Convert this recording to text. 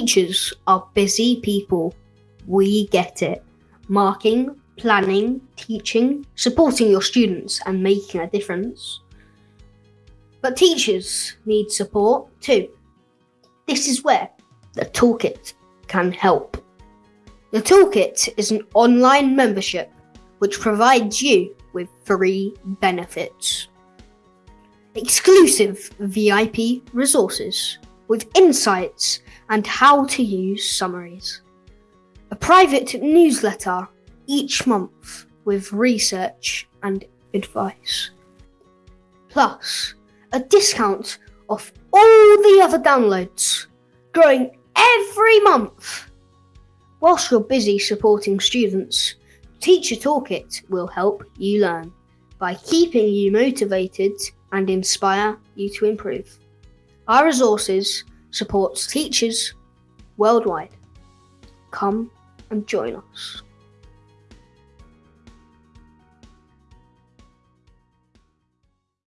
Teachers are busy people. We get it. Marking, planning, teaching, supporting your students, and making a difference. But teachers need support too. This is where the Toolkit can help. The Toolkit is an online membership which provides you with free benefits. Exclusive VIP resources with insights and how to use summaries. A private newsletter each month with research and advice. Plus, a discount off all the other downloads, growing every month. Whilst you're busy supporting students, Teacher Toolkit will help you learn by keeping you motivated and inspire you to improve. Our resources supports teachers worldwide. Come and join us.